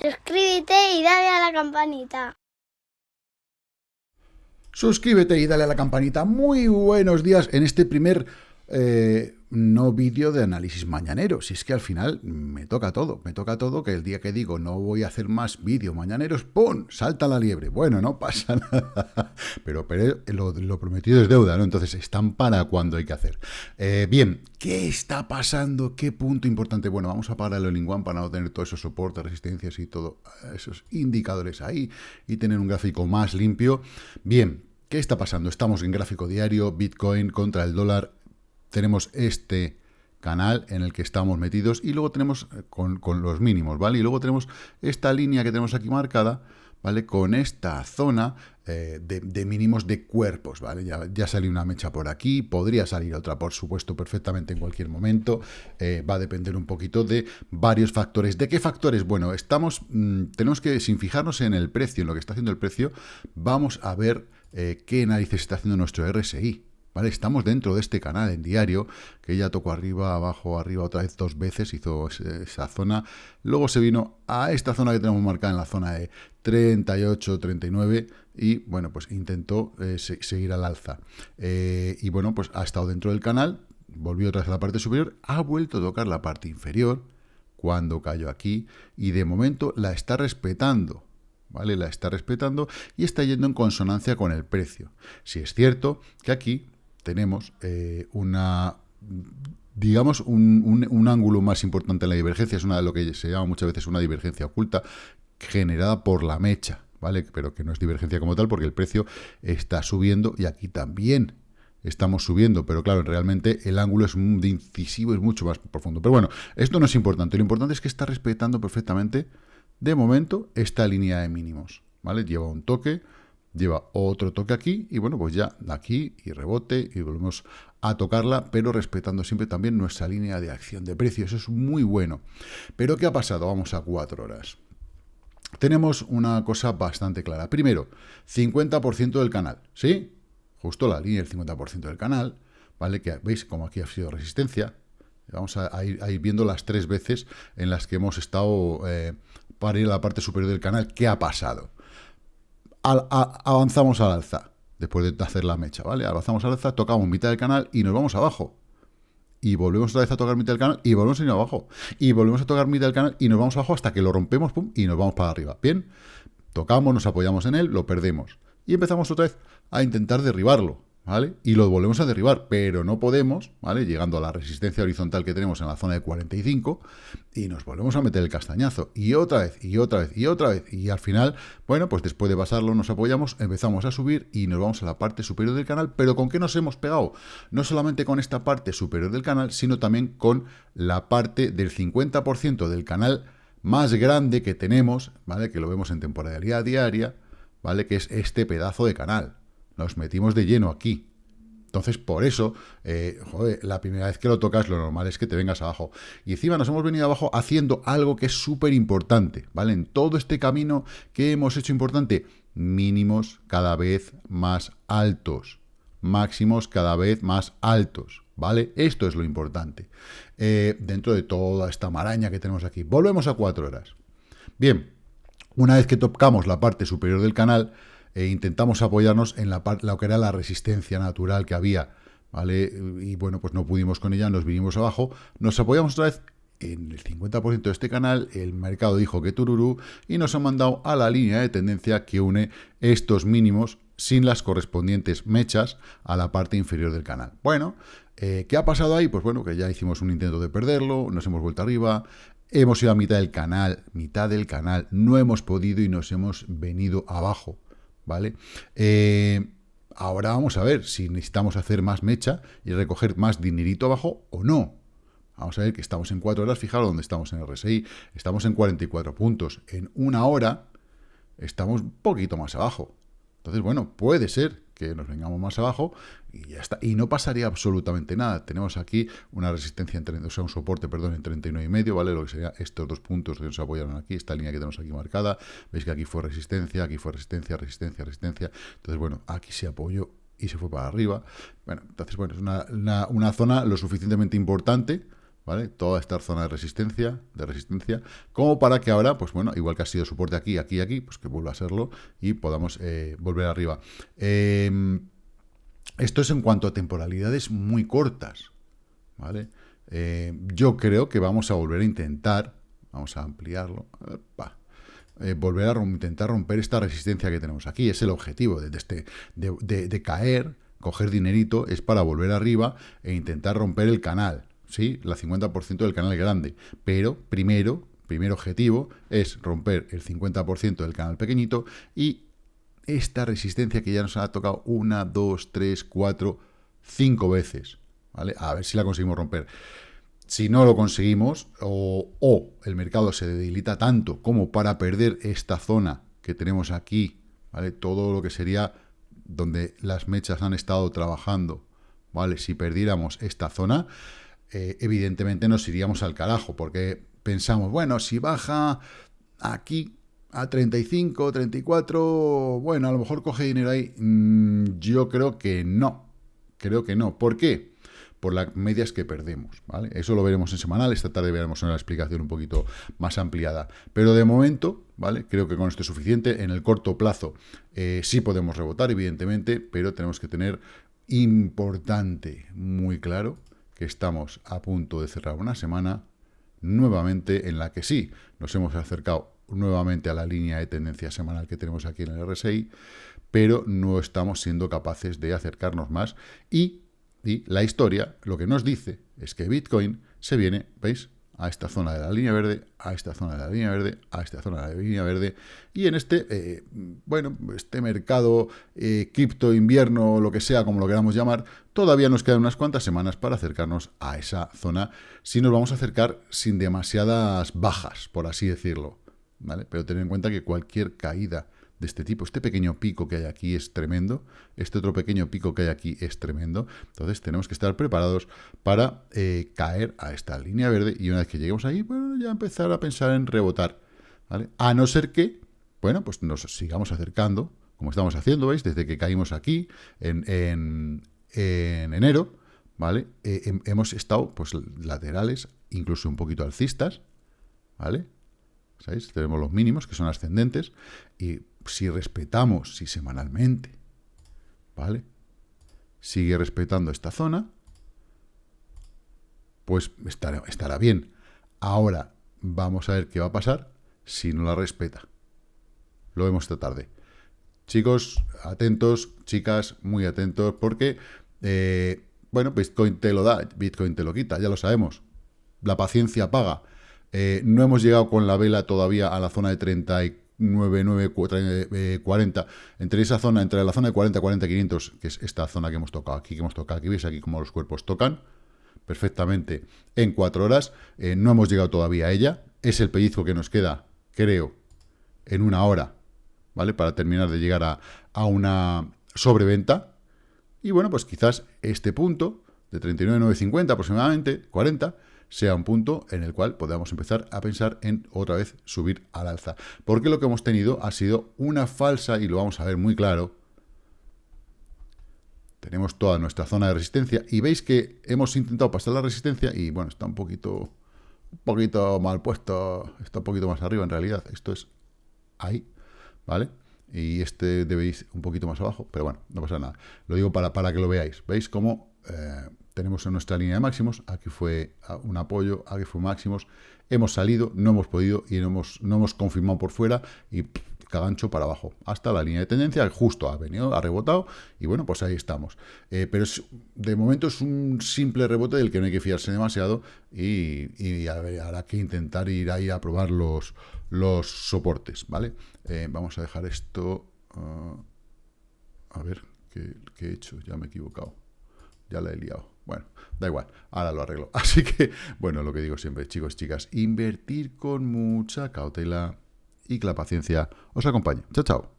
Suscríbete y dale a la campanita. Suscríbete y dale a la campanita. Muy buenos días en este primer eh, no vídeo de análisis mañanero. Si es que al final me toca todo, me toca todo que el día que digo no voy a hacer más vídeo mañaneros, ¡pum! Salta la liebre. Bueno, no pasa nada. Pero, pero lo, prometido es deuda, ¿no? Entonces están para cuando hay que hacer. Eh, bien, ¿qué está pasando? ¿Qué punto importante? Bueno, vamos a parar el One para no tener todos esos soportes, resistencias y todos esos indicadores ahí y tener un gráfico más limpio. Bien, ¿Qué está pasando? Estamos en gráfico diario, Bitcoin contra el dólar tenemos este canal en el que estamos metidos y luego tenemos eh, con, los mínimos, ¿vale? Y luego tenemos esta línea que tenemos aquí marcada, ¿vale? Con esta zona eh, de, mínimos de cuerpos, ¿vale? Ya, ya, salió una mecha por aquí, podría salir otra, por supuesto, perfectamente en cualquier momento. Eh, va a depender un poquito de varios factores. ¿De qué factores? Bueno, estamos, mm, tenemos que, sin fijarnos en el precio, en lo que está haciendo el precio, vamos a ver qué narices está haciendo nuestro RSI, Estamos dentro de este canal en diario, que ya tocó arriba, abajo, arriba otra vez dos veces, hizo esa zona. Luego se vino a esta zona que tenemos marcada en la zona de 38, 39 y, bueno, pues intentó eh, seguir al alza. Eh, y, bueno, pues ha estado dentro del canal, volvió otra vez a la parte superior, ha vuelto a tocar la parte inferior cuando cayó aquí y de momento la está respetando. ¿Vale? La está respetando y está yendo en consonancia con el precio. Si es cierto que aquí tenemos eh, una digamos, un, ángulo más importante en la divergencia, es una de lo que se llama muchas veces una divergencia oculta, generada por la mecha, ¿vale? Pero que no es divergencia como tal, porque el precio está subiendo y aquí también estamos subiendo, pero claro, realmente el ángulo es de incisivo, es mucho más profundo. Pero bueno, esto no es importante, lo importante es que está respetando perfectamente, de momento, esta línea de mínimos, ¿vale? Lleva un toque, lleva otro toque aquí y bueno, pues ya aquí y rebote y volvemos a tocarla, pero respetando siempre también nuestra línea de acción de precio. Eso es muy bueno. Pero ¿qué ha pasado? Vamos a cuatro horas. Tenemos una cosa bastante clara. Primero, 50% del canal, ¿sí? Justo la línea del 50% del canal, ¿vale? Que veis como aquí ha sido resistencia. Vamos a, ir, viendo las tres veces en las que hemos estado eh, para ir a la parte superior del canal. ¿Qué ha pasado? Avanzamos al alza, después de hacer la mecha, ¿vale? Avanzamos al alza, tocamos mitad del canal y nos vamos abajo. Y volvemos otra vez a tocar mitad del canal y volvemos a ir abajo. Y volvemos a tocar mitad del canal y nos vamos abajo hasta que lo rompemos, y nos vamos para arriba. Bien, tocamos, nos apoyamos en él, lo perdemos. Y empezamos otra vez a intentar derribarlo. ¿Vale? Y lo volvemos a derribar, pero no podemos, ¿vale? Llegando a la resistencia horizontal que tenemos en la zona de 45 y nos volvemos a meter el castañazo. Y otra vez, y otra vez, y otra vez. Y al final, bueno, pues después de pasarlo nos apoyamos, empezamos a subir y nos vamos a la parte superior del canal. ¿Pero con qué nos hemos pegado? No solamente con esta parte superior del canal, sino también con la parte del 50% del canal más grande que tenemos, ¿vale? Que lo vemos en temporalidad diaria, ¿vale? Que es este pedazo de canal nos metimos de lleno aquí. Entonces, por eso, eh, joder, la primera vez que lo tocas, lo normal es que te vengas abajo. Y encima nos hemos venido abajo haciendo algo que es súper importante, ¿vale? En todo este camino que hemos hecho importante, mínimos cada vez más altos, máximos cada vez más altos, ¿vale? Esto es lo importante. Eh, dentro de toda esta maraña que tenemos aquí. Volvemos a cuatro horas. Bien, una vez que tocamos la parte superior del canal, e intentamos apoyarnos en la, lo que era la resistencia natural que había, ¿vale? Y bueno, pues no pudimos con ella, nos vinimos abajo, nos apoyamos otra vez en el 50% de este canal, el mercado dijo que tururú y nos ha mandado a la línea de tendencia que une estos mínimos sin las correspondientes mechas a la parte inferior del canal. Bueno, eh, ¿qué ha pasado ahí? Pues bueno, que ya hicimos un intento de perderlo, nos hemos vuelto arriba, hemos ido a mitad del canal, mitad del canal, no hemos podido y nos hemos venido abajo. ¿Vale? Eh, ahora vamos a ver si necesitamos hacer más mecha y recoger más dinerito abajo o no. Vamos a ver que estamos en 4 horas, fijaros dónde estamos en RSI, estamos en 44 puntos. En una hora estamos un poquito más abajo. Entonces, bueno, puede ser que nos vengamos más abajo y ya está. Y no pasaría absolutamente nada. Tenemos aquí una resistencia, en, o sea, un soporte, perdón, en 39 y medio, ¿vale? Lo que sería estos dos puntos que nos apoyaron aquí, esta línea que tenemos aquí marcada. Veis que aquí fue resistencia, aquí fue resistencia, resistencia, resistencia. Entonces, bueno, aquí se apoyó y se fue para arriba. Bueno, entonces, bueno, es una, una zona lo suficientemente importante ¿vale? Toda esta zona de resistencia, de resistencia, como para que ahora, pues bueno, igual que ha sido soporte aquí, aquí, aquí, pues que vuelva a serlo y podamos eh, volver arriba. Em, esto es en cuanto a temporalidades muy cortas, ¿vale? Eh, yo creo que vamos a volver a intentar, vamos a ampliarlo, eh, volver a intentar romper esta resistencia que tenemos aquí. Es el objetivo de, este, de caer, coger dinerito, es para volver arriba e intentar romper el canal. ¿Sí? La 50% del canal grande. Pero primero, primer objetivo es romper el 50% del canal pequeñito y esta resistencia que ya nos ha tocado una, dos, tres, cuatro, cinco veces. ¿vale? A ver si la conseguimos romper. Si no lo conseguimos, o, o el mercado se debilita tanto como para perder esta zona que tenemos aquí, ¿vale? Todo lo que sería donde las mechas han estado trabajando, ¿vale? Si perdiéramos esta zona, eh, evidentemente nos iríamos al carajo, porque pensamos, bueno, si baja aquí a 35, 34, bueno, a lo mejor coge dinero ahí. Mm, yo creo que no, creo que no. ¿Por qué? Por las medias que perdemos, ¿vale? Eso lo veremos en semanal, esta tarde veremos una explicación un poquito más ampliada. Pero de momento, ¿vale? Creo que con esto es suficiente. En el corto plazo eh, sí podemos rebotar, evidentemente, pero tenemos que tener importante, muy claro, que estamos a punto de cerrar una semana nuevamente en la que sí nos hemos acercado nuevamente a la línea de tendencia semanal que tenemos aquí en el RSI, pero no estamos siendo capaces de acercarnos más y, y la historia lo que nos dice es que Bitcoin se viene, ¿veis? A esta zona de la línea verde, a esta zona de la línea verde, a esta zona de la línea verde, y en este, eh, bueno, este mercado eh, cripto, invierno, lo que sea, como lo queramos llamar, todavía nos quedan unas cuantas semanas para acercarnos a esa zona, si nos vamos a acercar sin demasiadas bajas, por así decirlo, ¿vale? Pero tener en cuenta que cualquier caída de este tipo. Este pequeño pico que hay aquí es tremendo, este otro pequeño pico que hay aquí es tremendo, entonces tenemos que estar preparados para eh, caer a esta línea verde y una vez que lleguemos ahí, bueno, ya empezar a pensar en rebotar, ¿vale? A no ser que, bueno, pues nos sigamos acercando, como estamos haciendo, ¿veis? Desde que caímos aquí en, en, enero, ¿vale? Eh, hemos estado, pues, laterales, incluso un poquito alcistas, ¿vale? ¿Sabéis? Tenemos los mínimos, que son ascendentes, y si respetamos, si semanalmente, ¿vale? Sigue respetando esta zona, pues estará, estará bien. Ahora, vamos a ver qué va a pasar si no la respeta. Lo vemos esta tarde. Chicos, atentos, chicas, muy atentos, porque, eh, bueno, Bitcoin te lo da, Bitcoin te lo quita, ya lo sabemos. La paciencia paga. Eh, no hemos llegado con la vela todavía a la zona de 39, 40. Entre esa zona, entre la zona de 40, 40, 500, que es esta zona que hemos tocado aquí, que hemos tocado aquí, veis aquí como los cuerpos tocan perfectamente en 4 horas. Eh, no hemos llegado todavía a ella. Es el pellizco que nos queda, creo, en una hora, ¿vale? Para terminar de llegar a, a una sobreventa. Y bueno, pues quizás este punto de 39,950 aproximadamente, 40, sea un punto en el cual podamos empezar a pensar en otra vez subir al alza. Porque lo que hemos tenido ha sido una falsa, y lo vamos a ver muy claro, tenemos toda nuestra zona de resistencia y veis que hemos intentado pasar la resistencia y bueno, está un poquito, un poquito mal puesto, está un poquito más arriba en realidad, esto es ahí, ¿vale? Y este debéis un poquito más abajo, pero bueno, no pasa nada. Lo digo para, para que lo veáis. ¿Veis cómo eh, tenemos en nuestra línea de máximos, aquí fue un apoyo, aquí fue máximos, hemos salido, no hemos podido y no hemos, no hemos confirmado por fuera y cagancho para abajo, hasta la línea de tendencia, justo ha venido, ha rebotado y bueno, pues ahí estamos. Eh, pero de momento es un simple rebote del que no hay que fiarse demasiado y, habrá que intentar ir ahí a probar los, los soportes, ¿vale? Eh, vamos a dejar esto... Ah, a ver, ¿qué, ¿qué he hecho? Ya me he equivocado. Ya la he liado. Bueno, da igual, ahora lo arreglo. Así que, bueno, lo que digo siempre, chicos, chicas, invertir con mucha cautela y que la paciencia os acompañe. Chao, chao.